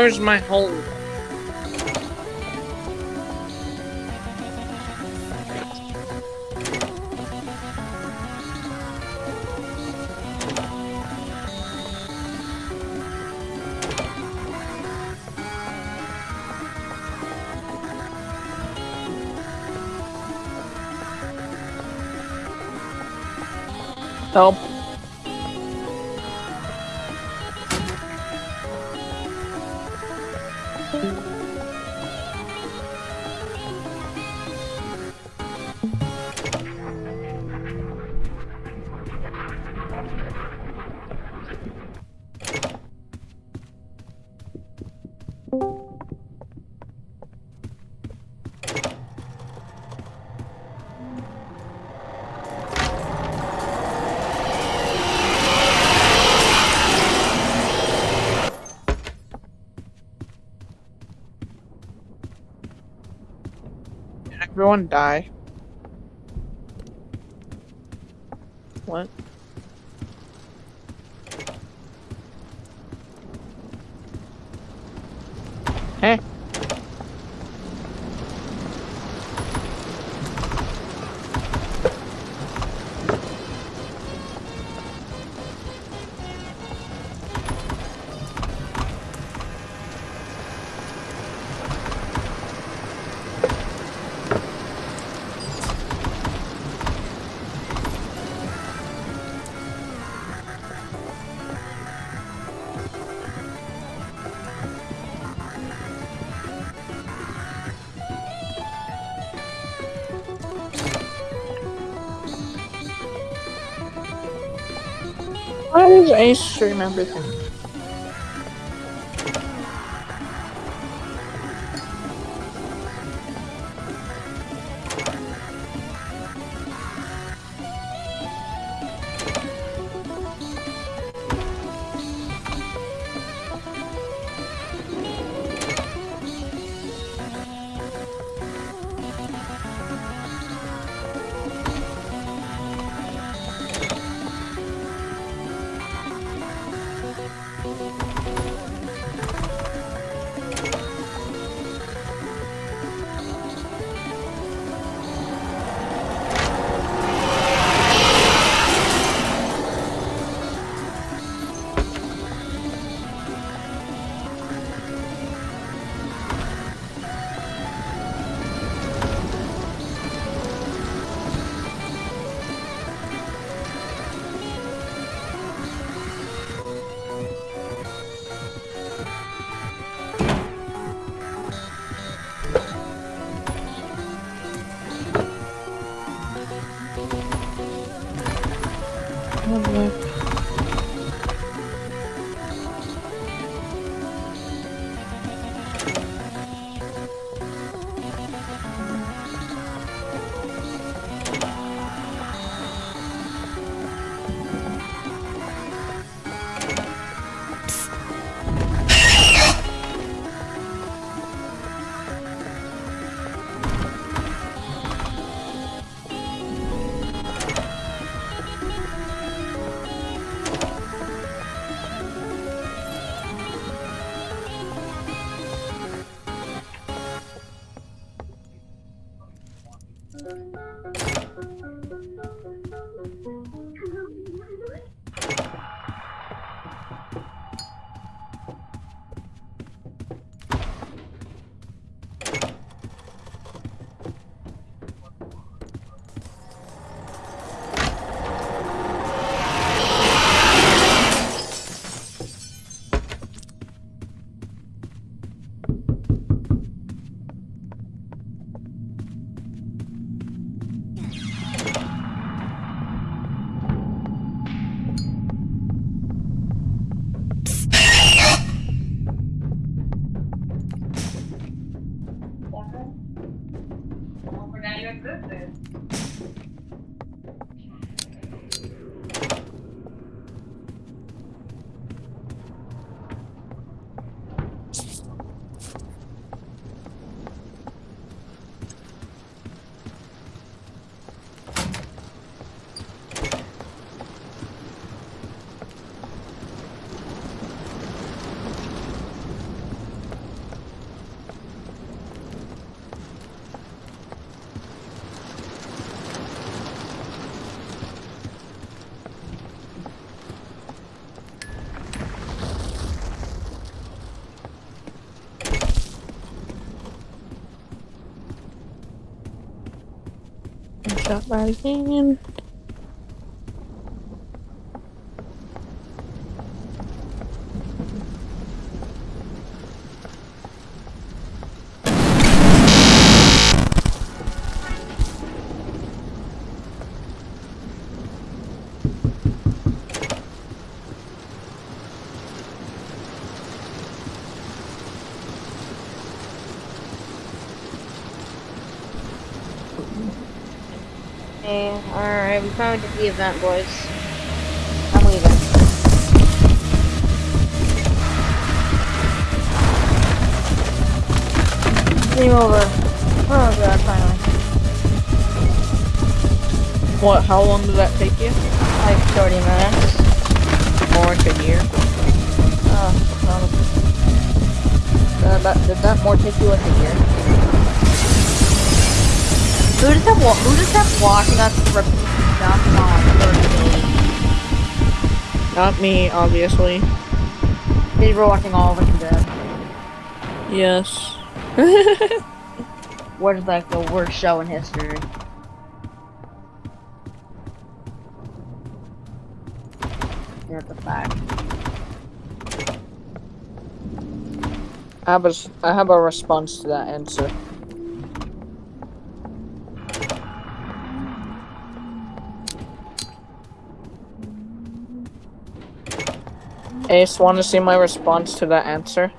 Where's my hole? Help. Everyone die? What? Hey. Why does Ace remember things? Got that again. Hey, alright, we finally did the event, boys. I'm leaving. Game over. Oh god, finally. What? How long did that take you? Like 30 minutes. More like a year. Oh, um, Uh, that, did that more take you like a year? Who just kept, wa- who just kept watching us repeat stuff on 30 days? Not me, obviously. They were watching all of us dead. Yes. What is like the worst show in history? That's a fact. I have a, I have a response to that answer. Ace, want to see my response to that answer?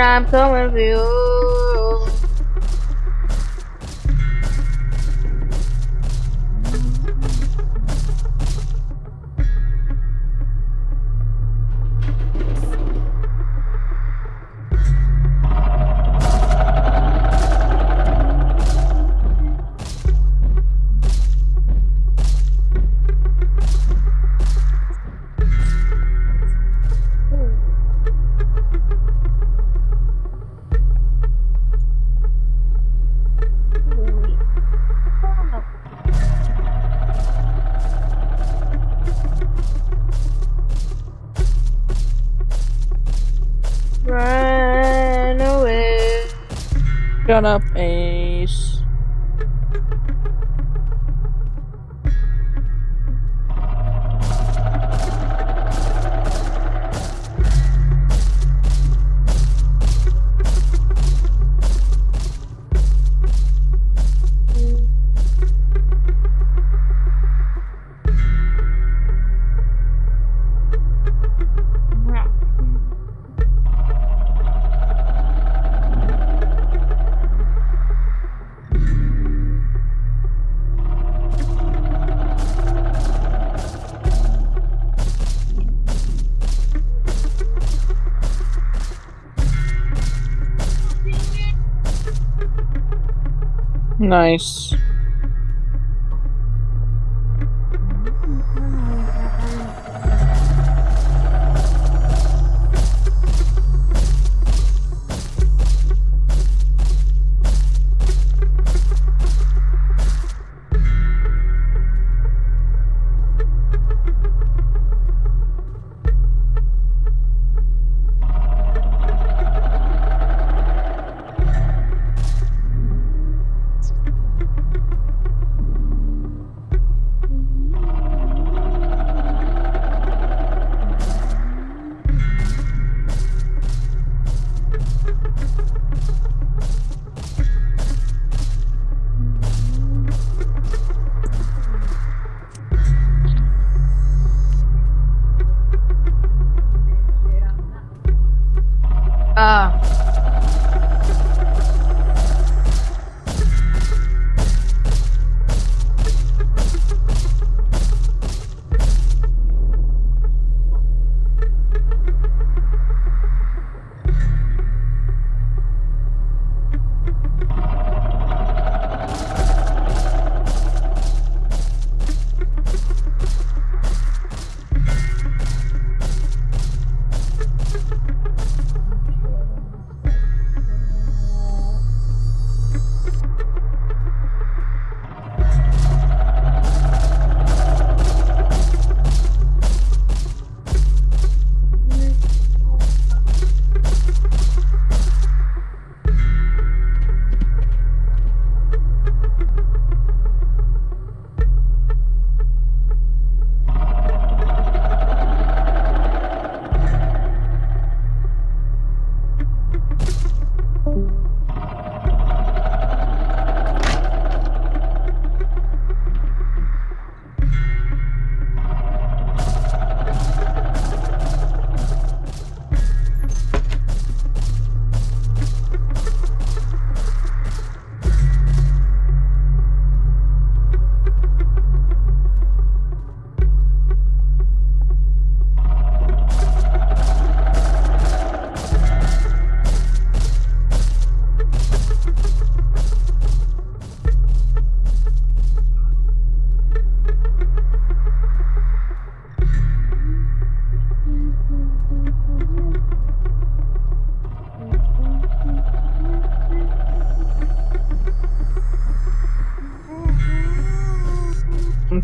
And I'm coming for you. Run away. Shut up, Ace. Nice.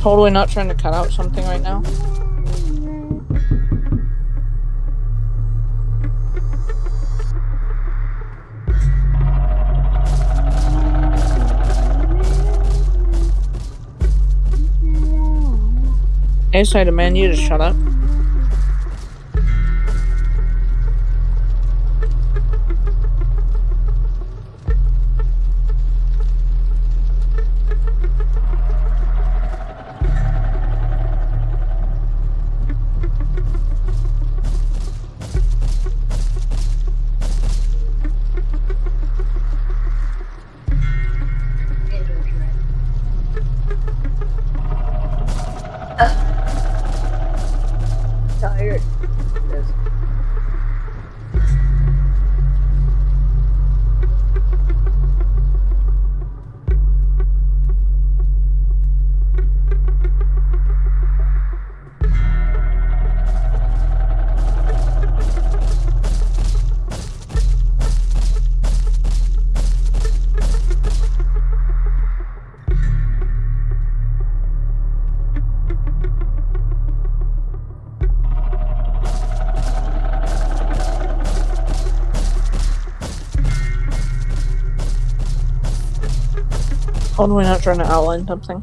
Totally not trying to cut out something right now. I demand you to shut up. We're not trying to outline something.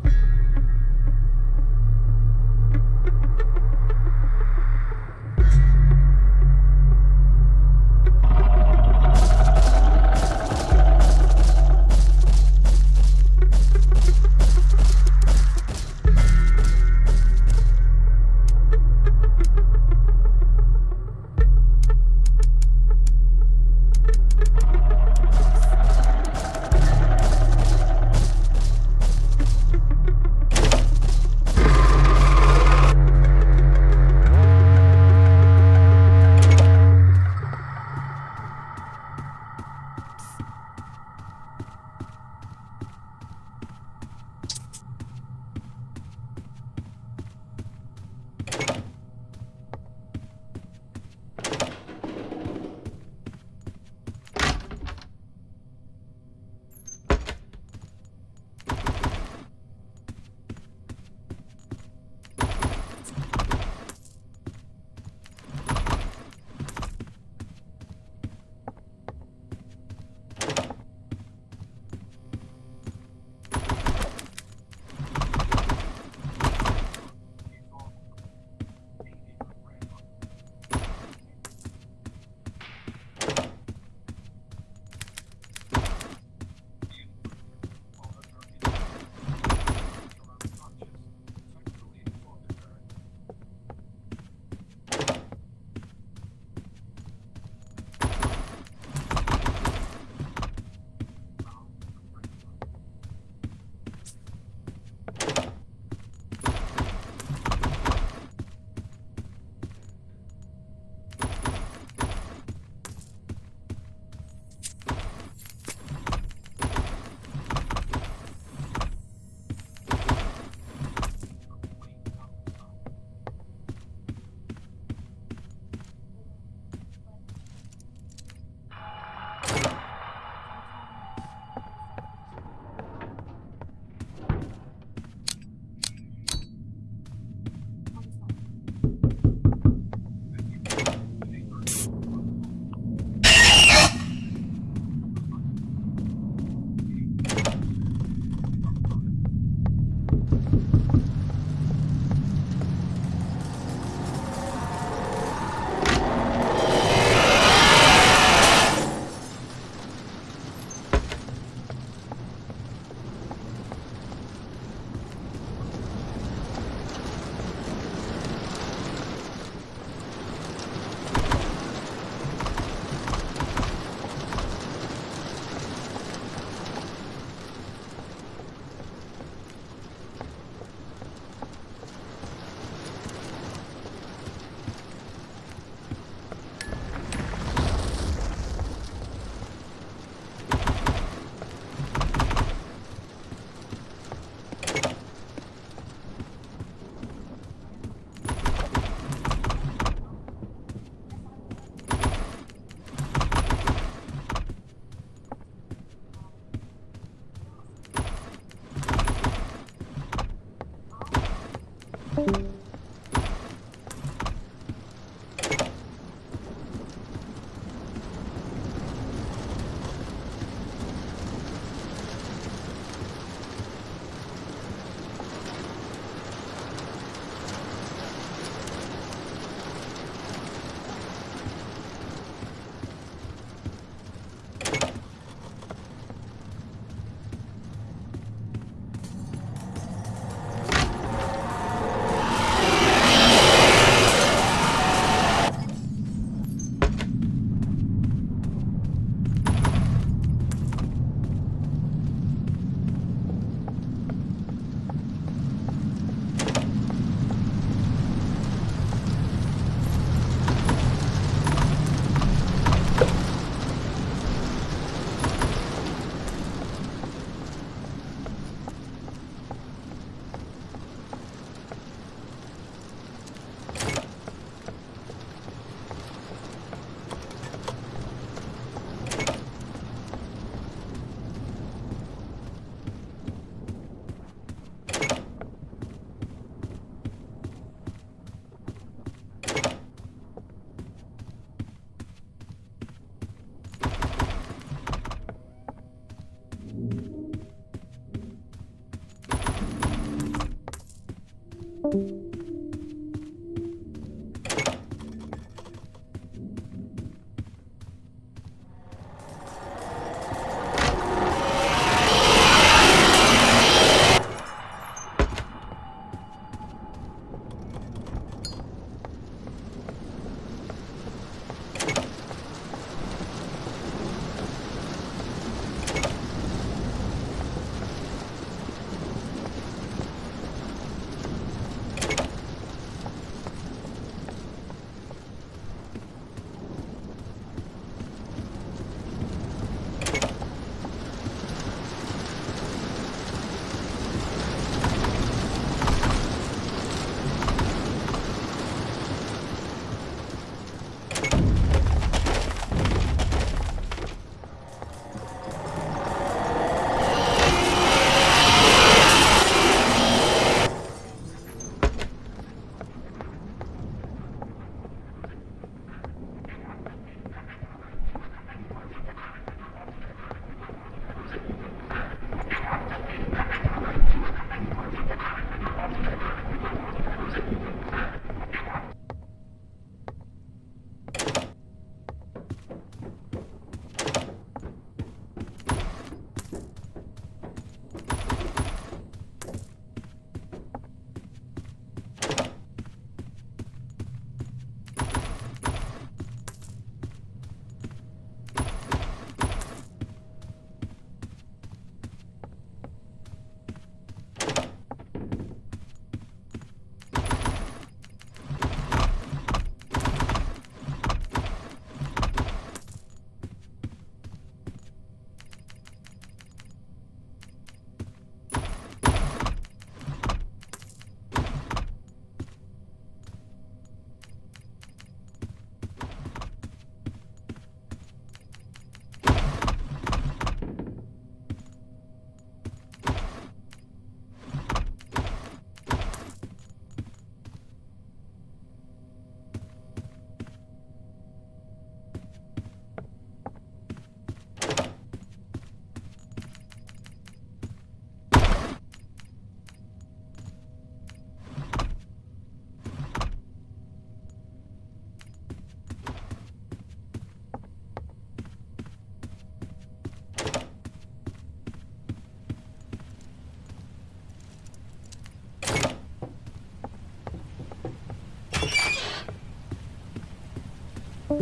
Thank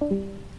you.